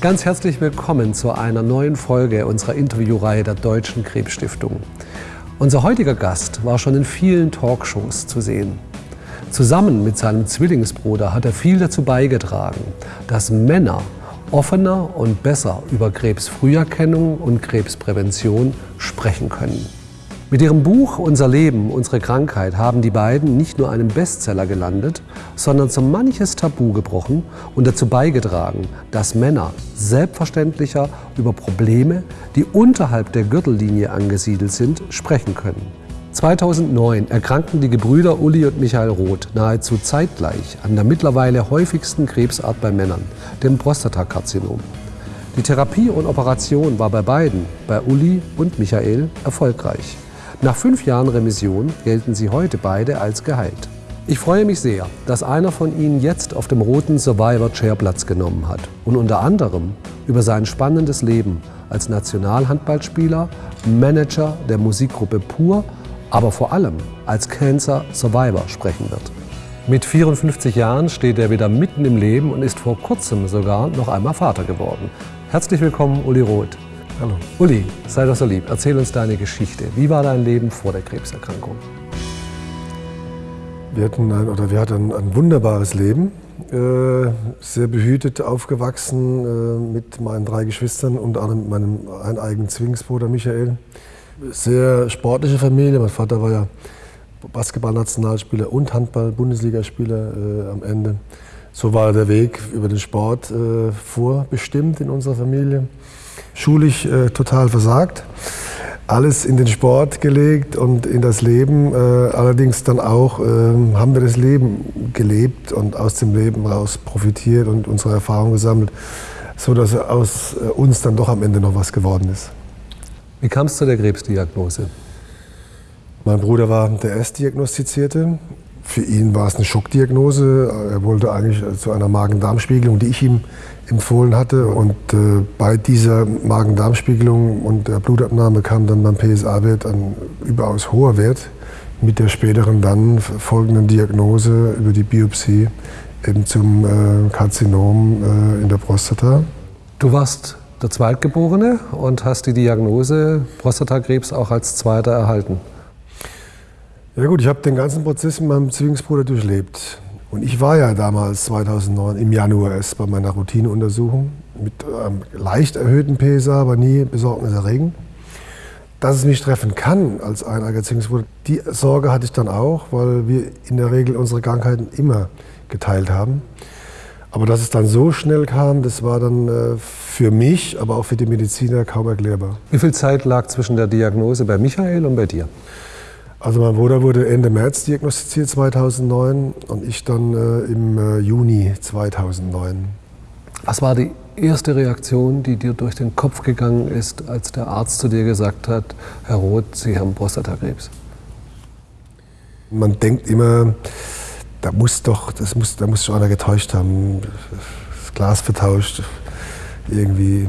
Ganz herzlich willkommen zu einer neuen Folge unserer Interviewreihe der Deutschen Krebsstiftung. Unser heutiger Gast war schon in vielen Talkshows zu sehen. Zusammen mit seinem Zwillingsbruder hat er viel dazu beigetragen, dass Männer offener und besser über Krebsfrüherkennung und Krebsprävention sprechen können. Mit ihrem Buch Unser Leben, unsere Krankheit haben die beiden nicht nur einen Bestseller gelandet, sondern so manches Tabu gebrochen und dazu beigetragen, dass Männer selbstverständlicher über Probleme, die unterhalb der Gürtellinie angesiedelt sind, sprechen können. 2009 erkrankten die Gebrüder Uli und Michael Roth nahezu zeitgleich an der mittlerweile häufigsten Krebsart bei Männern, dem Prostatakarzinom. Die Therapie und Operation war bei beiden, bei Uli und Michael, erfolgreich. Nach fünf Jahren Remission gelten sie heute beide als geheilt. Ich freue mich sehr, dass einer von Ihnen jetzt auf dem roten Survivor Chair Platz genommen hat und unter anderem über sein spannendes Leben als Nationalhandballspieler, Manager der Musikgruppe Pur, aber vor allem als Cancer Survivor sprechen wird. Mit 54 Jahren steht er wieder mitten im Leben und ist vor kurzem sogar noch einmal Vater geworden. Herzlich willkommen, Uli Roth. Hallo. Uli, sei doch so lieb, erzähl uns deine Geschichte. Wie war dein Leben vor der Krebserkrankung? Wir hatten ein, oder wir hatten ein, wunderbares Leben, äh, sehr behütet aufgewachsen äh, mit meinen drei Geschwistern, unter anderem mit meinem eigenen Zwillingsbruder Michael. Sehr sportliche Familie. Mein Vater war ja Basketballnationalspieler und Handball-Bundesligaspieler äh, am Ende. So war der Weg über den Sport äh, vorbestimmt in unserer Familie schulisch äh, total versagt. Alles in den Sport gelegt und in das Leben. Äh, allerdings dann auch äh, haben wir das Leben gelebt und aus dem Leben raus profitiert und unsere Erfahrungen gesammelt, sodass aus äh, uns dann doch am Ende noch was geworden ist. Wie kam es zu der Krebsdiagnose? Mein Bruder war der Erstdiagnostizierte. Für ihn war es eine Schockdiagnose. Er wollte eigentlich zu einer Magen-Darm-Spiegelung, die ich ihm empfohlen hatte. Und äh, bei dieser Magen-Darm-Spiegelung und der Blutabnahme kam dann beim PSA-Wert ein überaus hoher Wert mit der späteren dann folgenden Diagnose über die Biopsie eben zum äh, Karzinom äh, in der Prostata. Du warst der Zweitgeborene und hast die Diagnose Prostatakrebs auch als Zweiter erhalten. Ja gut, ich habe den ganzen Prozess mit meinem Zwillingsbruder durchlebt. Und ich war ja damals 2009 im Januar erst bei meiner Routineuntersuchung mit einem leicht erhöhten PSA, aber nie besorgniserregend. Dass es mich treffen kann als eineiger Zwillingsbruder, die Sorge hatte ich dann auch, weil wir in der Regel unsere Krankheiten immer geteilt haben. Aber dass es dann so schnell kam, das war dann äh, für mich, aber auch für die Mediziner kaum erklärbar. Wie viel Zeit lag zwischen der Diagnose bei Michael und bei dir? Also mein Bruder wurde Ende März diagnostiziert 2009 und ich dann äh, im äh, Juni 2009. Was war die erste Reaktion, die dir durch den Kopf gegangen ist, als der Arzt zu dir gesagt hat, Herr Roth, Sie haben Prostatakrebs? Man denkt immer, da muss doch, das muss, da muss schon einer getäuscht haben, das Glas vertauscht, irgendwie.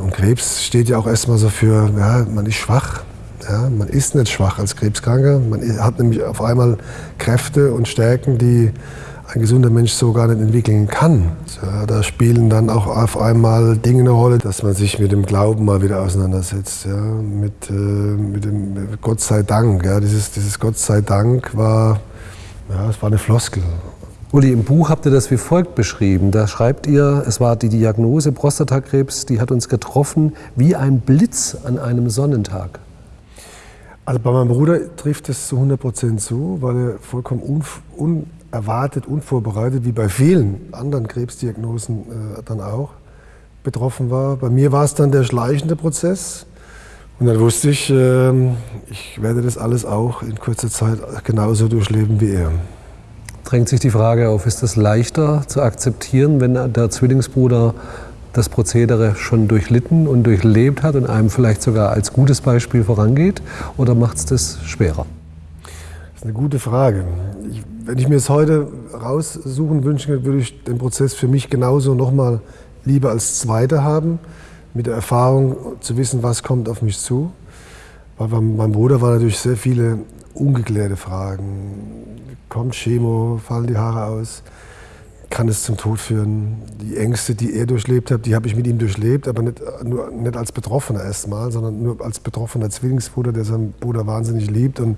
Und Krebs steht ja auch erstmal so für, ja, man ist schwach, ja, man ist nicht schwach als Krebskranker. Man hat nämlich auf einmal Kräfte und Stärken, die ein gesunder Mensch so gar nicht entwickeln kann. Ja, da spielen dann auch auf einmal Dinge eine Rolle, dass man sich mit dem Glauben mal wieder auseinandersetzt. Ja, mit, äh, mit dem Gott sei Dank. Ja, dieses, dieses Gott sei Dank war, ja, es war eine Floskel. Uli, im Buch habt ihr das wie folgt beschrieben. Da schreibt ihr, es war die Diagnose Prostatakrebs, die hat uns getroffen wie ein Blitz an einem Sonnentag. Also bei meinem Bruder trifft es zu 100 Prozent zu, weil er vollkommen unerwartet, unvorbereitet, wie bei vielen anderen Krebsdiagnosen äh, dann auch, betroffen war. Bei mir war es dann der schleichende Prozess. Und dann wusste ich, äh, ich werde das alles auch in kurzer Zeit genauso durchleben wie er. Drängt sich die Frage auf, ist es leichter zu akzeptieren, wenn der Zwillingsbruder das Prozedere schon durchlitten und durchlebt hat und einem vielleicht sogar als gutes Beispiel vorangeht? Oder macht es das schwerer? Das ist eine gute Frage. Ich, wenn ich mir es heute raussuchen wünschen würde ich den Prozess für mich genauso nochmal lieber als Zweiter haben, mit der Erfahrung zu wissen, was kommt auf mich zu. Weil bei meinem Bruder waren natürlich sehr viele ungeklärte Fragen. Kommt Chemo, fallen die Haare aus? Kann es zum Tod führen. Die Ängste, die er durchlebt hat, die habe ich mit ihm durchlebt, aber nicht, nur, nicht als Betroffener erstmal, sondern nur als betroffener Zwillingsbruder, der seinen Bruder wahnsinnig liebt und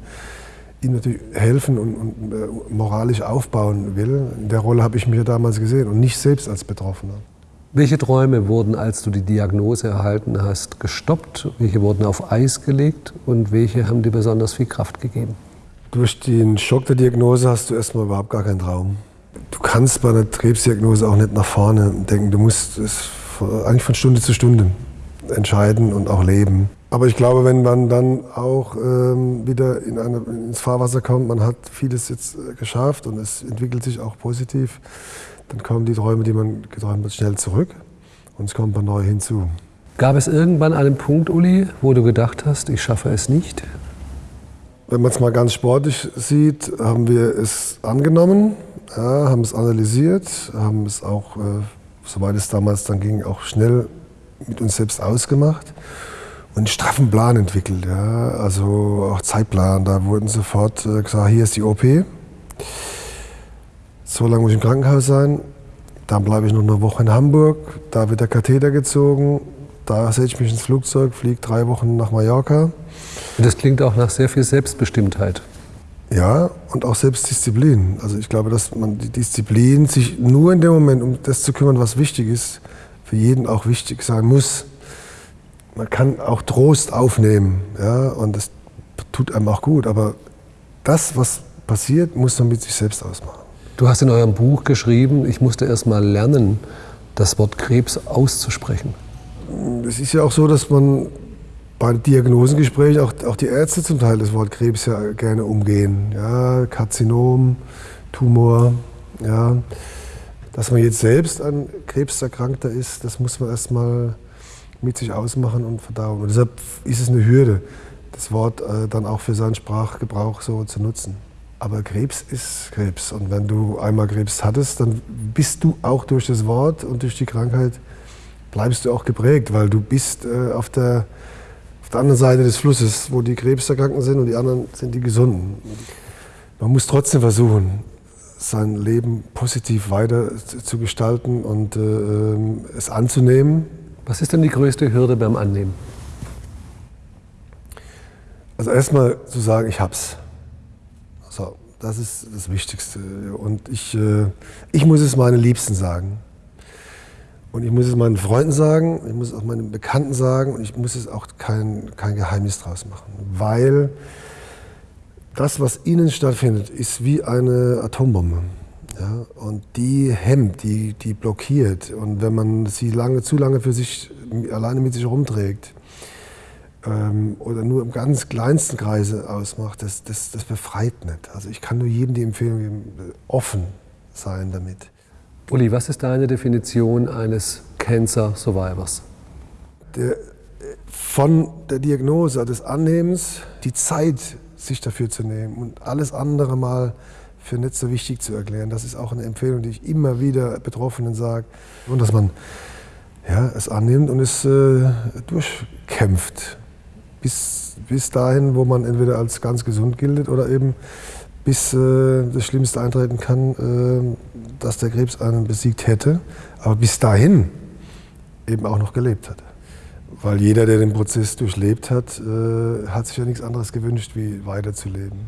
ihm natürlich helfen und, und äh, moralisch aufbauen will. In der Rolle habe ich mich ja damals gesehen und nicht selbst als Betroffener. Welche Träume wurden, als du die Diagnose erhalten hast, gestoppt? Welche wurden auf Eis gelegt und welche haben dir besonders viel Kraft gegeben? Durch den Schock der Diagnose hast du erstmal überhaupt gar keinen Traum. Du kannst bei einer Krebsdiagnose auch nicht nach vorne denken. Du musst es eigentlich von Stunde zu Stunde entscheiden und auch leben. Aber ich glaube, wenn man dann auch ähm, wieder in eine, ins Fahrwasser kommt, man hat vieles jetzt äh, geschafft und es entwickelt sich auch positiv, dann kommen die Träume, die man geträumt hat, schnell zurück und es kommt man neu hinzu. Gab es irgendwann einen Punkt, Uli, wo du gedacht hast, ich schaffe es nicht? Wenn man es mal ganz sportlich sieht, haben wir es angenommen, ja, haben es analysiert, haben es auch, äh, soweit es damals dann ging, auch schnell mit uns selbst ausgemacht und einen straffen Plan entwickelt. Ja. Also auch Zeitplan, da wurden sofort äh, gesagt, hier ist die OP. So lange muss ich im Krankenhaus sein. Dann bleibe ich noch eine Woche in Hamburg. Da wird der Katheter gezogen. Da setze ich mich ins Flugzeug, fliege drei Wochen nach Mallorca. Das klingt auch nach sehr viel Selbstbestimmtheit. Ja, und auch Selbstdisziplin. Also ich glaube, dass man die Disziplin, sich nur in dem Moment um das zu kümmern, was wichtig ist, für jeden auch wichtig sein muss. Man kann auch Trost aufnehmen, ja, und das tut einem auch gut. Aber das, was passiert, muss man mit sich selbst ausmachen. Du hast in eurem Buch geschrieben, ich musste erst mal lernen, das Wort Krebs auszusprechen. Es ist ja auch so, dass man bei Diagnosengesprächen auch, auch die Ärzte zum Teil das Wort Krebs ja gerne umgehen. Ja, Karzinom, Tumor, ja. Dass man jetzt selbst an Krebs erkrankter ist, das muss man erstmal mit sich ausmachen und verdauen. Und deshalb ist es eine Hürde, das Wort äh, dann auch für seinen Sprachgebrauch so zu nutzen. Aber Krebs ist Krebs. Und wenn du einmal Krebs hattest, dann bist du auch durch das Wort und durch die Krankheit, bleibst du auch geprägt, weil du bist äh, auf der der anderen Seite des Flusses, wo die Krebserkrankten sind und die anderen sind die Gesunden. Man muss trotzdem versuchen, sein Leben positiv weiter zu gestalten und äh, ähm, es anzunehmen. Was ist denn die größte Hürde beim Annehmen? Also erstmal zu sagen, ich hab's. So, das ist das Wichtigste. Und ich, äh, ich muss es meinen Liebsten sagen. Und ich muss es meinen Freunden sagen, ich muss es auch meinen Bekannten sagen und ich muss es auch kein, kein Geheimnis draus machen. Weil das, was innen stattfindet, ist wie eine Atombombe. Ja? Und die hemmt, die, die blockiert. Und wenn man sie lange, zu lange für sich alleine mit sich rumträgt ähm, oder nur im ganz kleinsten Kreise ausmacht, das, das, das befreit nicht. Also ich kann nur jedem die Empfehlung geben, offen sein damit. Uli, was ist deine Definition eines Cancer Survivors? Der, von der Diagnose, des Annehmens, die Zeit, sich dafür zu nehmen und alles andere mal für nicht so wichtig zu erklären. Das ist auch eine Empfehlung, die ich immer wieder Betroffenen sage. Und dass man ja, es annimmt und es äh, durchkämpft. Bis, bis dahin, wo man entweder als ganz gesund gilt oder eben bis äh, das Schlimmste eintreten kann, äh, dass der Krebs einen besiegt hätte, aber bis dahin eben auch noch gelebt hat. Weil jeder, der den Prozess durchlebt hat, äh, hat sich ja nichts anderes gewünscht, wie weiterzuleben.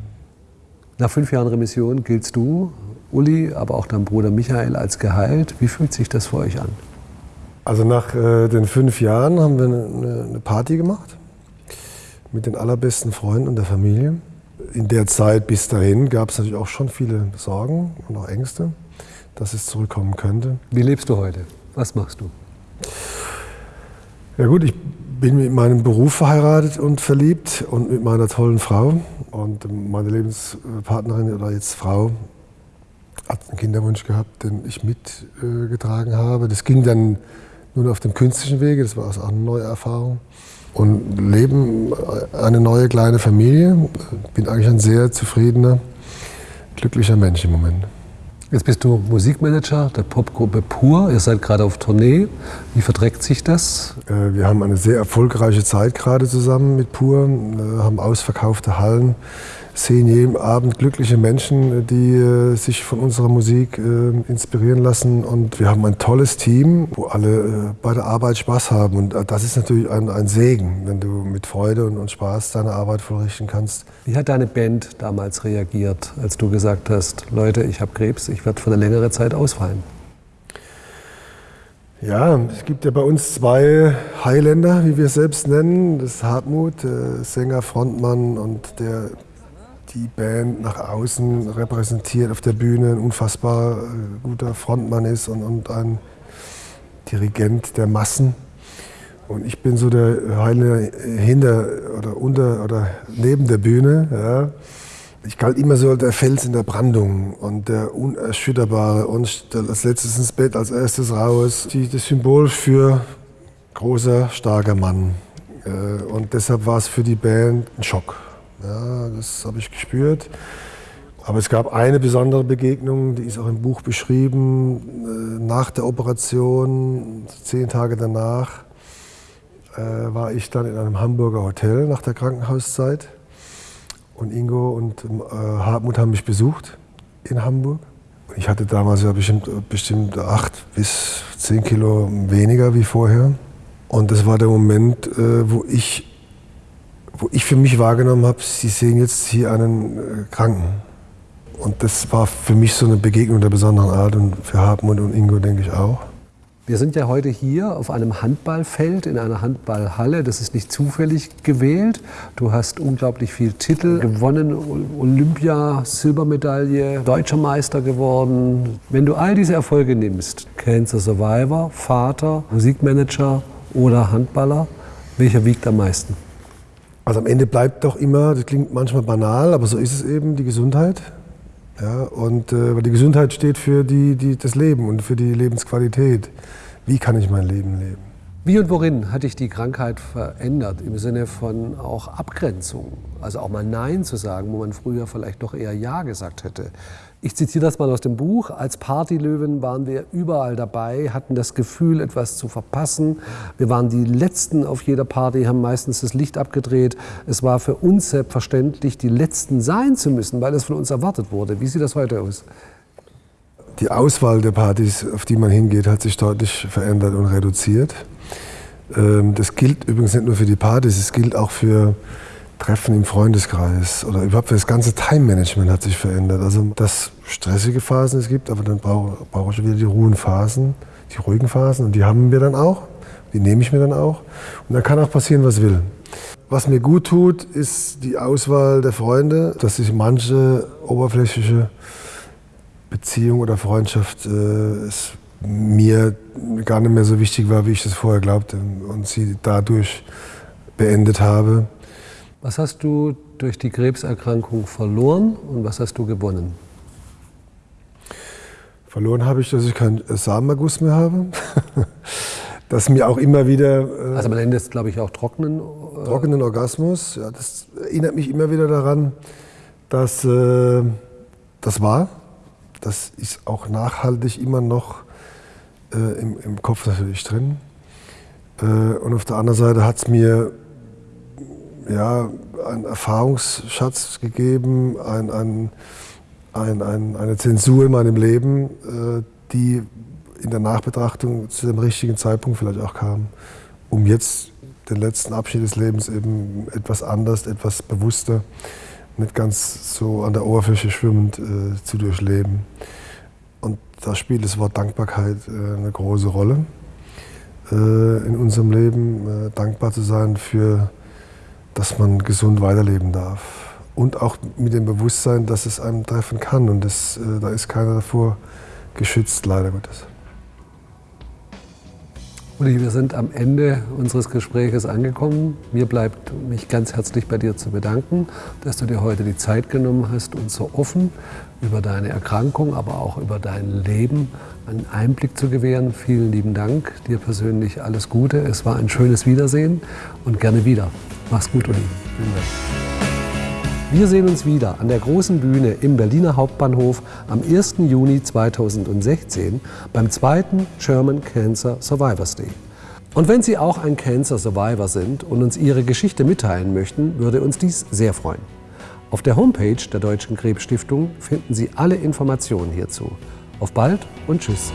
Nach fünf Jahren Remission giltst du, Uli, aber auch dein Bruder Michael als geheilt. Wie fühlt sich das für euch an? Also nach äh, den fünf Jahren haben wir eine, eine Party gemacht mit den allerbesten Freunden und der Familie in der Zeit bis dahin gab es natürlich auch schon viele Sorgen und auch Ängste, dass es zurückkommen könnte. Wie lebst du heute? Was machst du? Ja gut, ich bin mit meinem Beruf verheiratet und verliebt und mit meiner tollen Frau. Und meine Lebenspartnerin oder jetzt Frau hat einen Kinderwunsch gehabt, den ich mitgetragen habe. Das ging dann nur auf dem künstlichen Wege, das war also auch eine neue Erfahrung und leben eine neue kleine Familie. Bin eigentlich ein sehr zufriedener, glücklicher Mensch im Moment. Jetzt bist du Musikmanager der Popgruppe Pur. Ihr seid gerade auf Tournee. Wie verträgt sich das? Äh, wir haben eine sehr erfolgreiche Zeit gerade zusammen mit Pur, Wir haben ausverkaufte Hallen. Sehen jeden Abend glückliche Menschen, die äh, sich von unserer Musik äh, inspirieren lassen. Und wir haben ein tolles Team, wo alle äh, bei der Arbeit Spaß haben. Und das ist natürlich ein, ein Segen, wenn du mit Freude und, und Spaß deine Arbeit vollrichten kannst. Wie hat deine Band damals reagiert, als du gesagt hast, Leute, ich habe Krebs, ich werde für eine längere Zeit ausfallen? Ja, es gibt ja bei uns zwei Highlander, wie wir es selbst nennen. Das ist Hartmut, Sänger, Frontmann und der die Band nach außen repräsentiert auf der Bühne, ein unfassbar äh, guter Frontmann ist und, und ein Dirigent der Massen. Und ich bin so der Heile hinter oder unter oder neben der Bühne. Ja. Ich galt immer so der Fels in der Brandung und der Unerschütterbare und als letztes ins Bett, als erstes raus. das Symbol für großer, starker Mann. Äh, und deshalb war es für die Band ein Schock. Ja, das habe ich gespürt. Aber es gab eine besondere Begegnung, die ist auch im Buch beschrieben. Äh, nach der Operation, zehn Tage danach, äh, war ich dann in einem Hamburger Hotel nach der Krankenhauszeit. Und Ingo und äh, Hartmut haben mich besucht in Hamburg. Ich hatte damals ja bestimmt, bestimmt acht bis zehn Kilo weniger wie vorher. Und das war der Moment, wo ich wo ich für mich wahrgenommen habe, Sie sehen jetzt hier einen äh, Kranken. Und das war für mich so eine Begegnung der besonderen Art und für Hartmut und Ingo denke ich auch. Wir sind ja heute hier auf einem Handballfeld, in einer Handballhalle. Das ist nicht zufällig gewählt. Du hast unglaublich viele Titel gewonnen, Olympia, Silbermedaille, deutscher Meister geworden. Wenn du all diese Erfolge nimmst, Cancer Survivor, Vater, Musikmanager oder Handballer, welcher wiegt am meisten? Also am Ende bleibt doch immer, das klingt manchmal banal, aber so ist es eben, die Gesundheit. Ja, und äh, weil die Gesundheit steht für die, die, das Leben und für die Lebensqualität. Wie kann ich mein Leben leben? Wie und worin hat dich die Krankheit verändert im Sinne von auch Abgrenzung? Also auch mal Nein zu sagen, wo man früher vielleicht doch eher Ja gesagt hätte. Ich zitiere das mal aus dem Buch. Als Partylöwen waren wir überall dabei, hatten das Gefühl, etwas zu verpassen. Wir waren die Letzten auf jeder Party, haben meistens das Licht abgedreht. Es war für uns selbstverständlich, die Letzten sein zu müssen, weil es von uns erwartet wurde. Wie sieht das heute aus? Die Auswahl der Partys, auf die man hingeht, hat sich deutlich verändert und reduziert. Ähm, das gilt übrigens nicht nur für die Partys, es gilt auch für Treffen im Freundeskreis oder überhaupt das ganze Time-Management hat sich verändert. Also dass stressige Phasen es gibt, aber dann brauche brauch ich wieder die ruhigen Phasen, die ruhigen Phasen und die haben wir dann auch, die nehme ich mir dann auch und dann kann auch passieren, was will. Was mir gut tut, ist die Auswahl der Freunde, dass sich manche oberflächliche Beziehung oder Freundschaft äh, mir gar nicht mehr so wichtig war, wie ich das vorher glaubte und sie dadurch beendet habe. Was hast du durch die Krebserkrankung verloren und was hast du gewonnen? Verloren habe ich, dass ich keinen Samenerguss mehr habe. dass mir auch immer wieder. Äh, also man nennt es, glaube ich, auch trockenen. Äh trockenen Orgasmus. Ja, das erinnert mich immer wieder daran, dass äh, das war. Das ist auch nachhaltig immer noch äh, im, im, Kopf natürlich drin. Äh, und auf der anderen Seite hat es mir ja, einen Erfahrungsschatz gegeben, ein, ein, ein, ein, eine Zensur in meinem Leben, äh, die in der Nachbetrachtung zu dem richtigen Zeitpunkt vielleicht auch kam, um jetzt den letzten Abschied des Lebens eben etwas anders, etwas bewusster, nicht ganz so an der Oberfläche schwimmend äh, zu durchleben. Und da spielt das Wort Dankbarkeit äh, eine große Rolle äh, in unserem Leben, äh, dankbar zu sein für dass man gesund weiterleben darf. Und auch mit dem Bewusstsein, dass es einem treffen kann. Und das, äh, da ist keiner davor geschützt, leider Gottes. Uli, wir sind am Ende unseres Gespräches angekommen. Mir bleibt mich ganz herzlich bei dir zu bedanken, dass du dir heute die Zeit genommen hast, uns so offen über deine Erkrankung, aber auch über dein Leben einen Einblick zu gewähren. Vielen lieben Dank. Dir persönlich alles Gute. Es war ein schönes Wiedersehen und gerne wieder. Mach's gut, Uli. Wir sehen uns wieder an der großen Bühne im Berliner Hauptbahnhof am 1. Juni 2016 beim zweiten German Cancer Survivors Day. Und wenn Sie auch ein Cancer Survivor sind und uns Ihre Geschichte mitteilen möchten, würde uns dies sehr freuen. Auf der Homepage der Deutschen Krebsstiftung finden Sie alle Informationen hierzu. Auf bald und tschüss.